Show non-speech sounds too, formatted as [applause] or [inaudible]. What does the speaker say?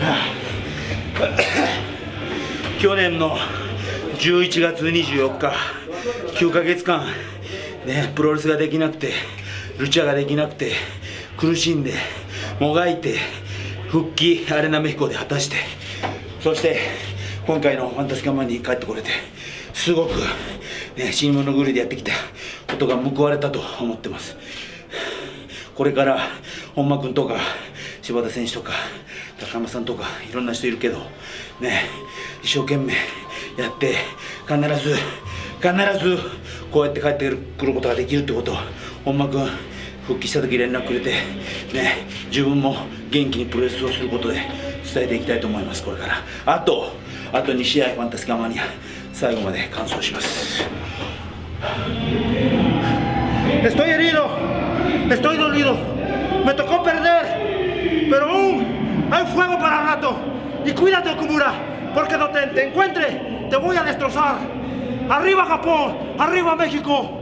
[coughs] 去年の11月24日9ヶ月間ねプロレスができなくてルチャができなくて苦しんでもがいて復帰アレナメヒコで果たしてそして今回のファンタスカマンに帰ってこれてすごく、ね、死に物狂いでやってきたことが報われたと思ってます。これから本間君とか柴田選手とか高山さんとかいろんな人いるけどね一生懸命やって必ず必ずこうやって帰ってくることができるってこと本間君復帰した時連絡くれてね自分も元気にプロレスをすることで伝えていきたいと思いますこれから。あとあと2試合ファンタスカマニア最後まで完走します。Estoy herido, estoy dolido, me tocó perder, pero aún hay fuego para rato. Y cuídate, Okumura, porque no te, te encuentre, te voy a destrozar. Arriba Japón, arriba México.